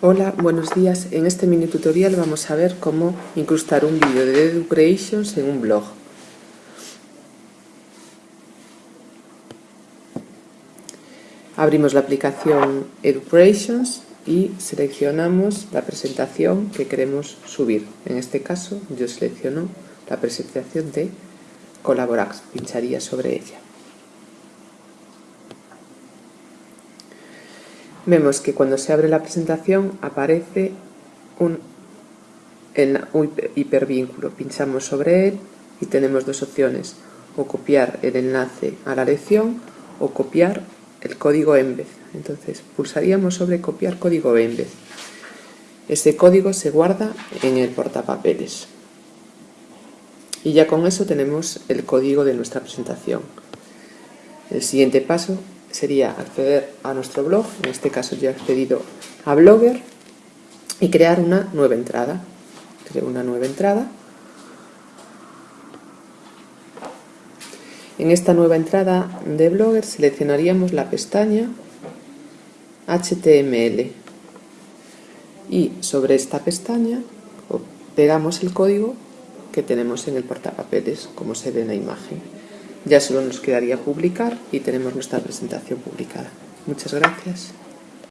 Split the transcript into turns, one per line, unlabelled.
Hola, buenos días. En este mini tutorial vamos a ver cómo incrustar un vídeo de EduCreations en un blog. Abrimos la aplicación EduCreations y seleccionamos la presentación que queremos subir. En este caso yo selecciono la presentación de Colaborax, pincharía sobre ella. Vemos que cuando se abre la presentación aparece un, hipervínculo. Pinchamos sobre él y tenemos dos opciones, o copiar el enlace a la lección o copiar el código Embed. Entonces pulsaríamos sobre copiar código Embed. Este código se guarda en el portapapeles. Y ya con eso tenemos el código de nuestra presentación. El siguiente paso sería acceder a nuestro blog, en este caso ya he accedido a Blogger, y crear una nueva entrada. Creo una nueva entrada. En esta nueva entrada de Blogger seleccionaríamos la pestaña HTML y sobre esta pestaña pegamos el código que tenemos en el portapapeles, como se ve en la imagen. Ya solo nos quedaría publicar y tenemos nuestra presentación publicada. Muchas gracias.